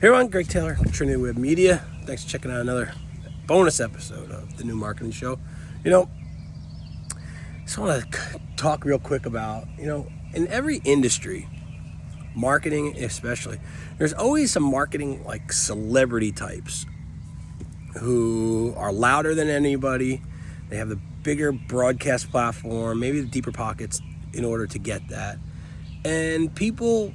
Here on Greg Taylor, Trinity Web Media. Thanks for checking out another bonus episode of the new marketing show. You know, just want to talk real quick about, you know, in every industry, marketing especially, there's always some marketing like celebrity types who are louder than anybody. They have the bigger broadcast platform, maybe the deeper pockets in order to get that. And people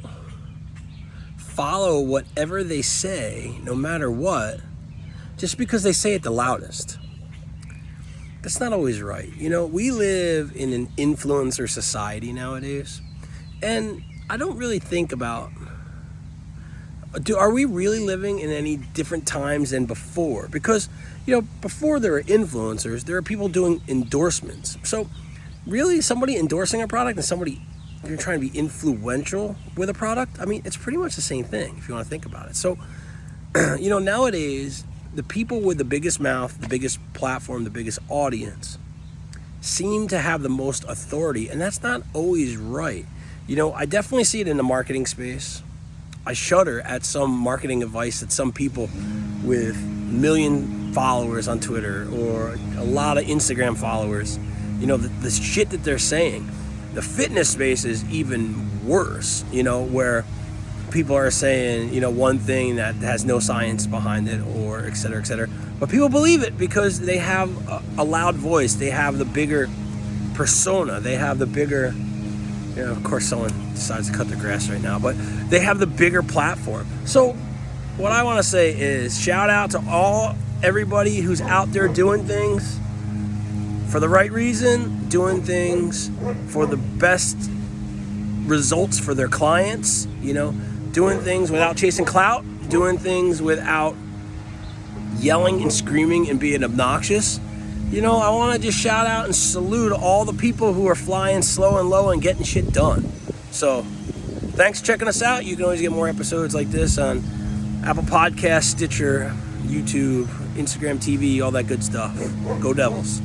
follow whatever they say, no matter what, just because they say it the loudest. That's not always right. You know, we live in an influencer society nowadays, and I don't really think about do are we really living in any different times than before? Because, you know, before there are influencers, there are people doing endorsements. So, really somebody endorsing a product and somebody you're trying to be influential with a product, I mean, it's pretty much the same thing if you want to think about it. So, you know, nowadays, the people with the biggest mouth, the biggest platform, the biggest audience seem to have the most authority, and that's not always right. You know, I definitely see it in the marketing space. I shudder at some marketing advice that some people with million followers on Twitter or a lot of Instagram followers, you know, the, the shit that they're saying the fitness space is even worse, you know, where people are saying, you know, one thing that has no science behind it or et cetera, et cetera. But people believe it because they have a, loud voice. They have the bigger persona. They have the bigger, you know, of course someone decides to cut the grass right now, but they have the bigger platform. So what I want to say is shout out to all everybody who's out there doing things for the right reason, doing things for the best results for their clients, you know, doing things without chasing clout, doing things without yelling and screaming and being obnoxious. You know, I want to just shout out and salute all the people who are flying slow and low and getting shit done. So, thanks for checking us out. You can always get more episodes like this on Apple Podcast, Stitcher, YouTube, Instagram TV, all that good stuff. Go Devils.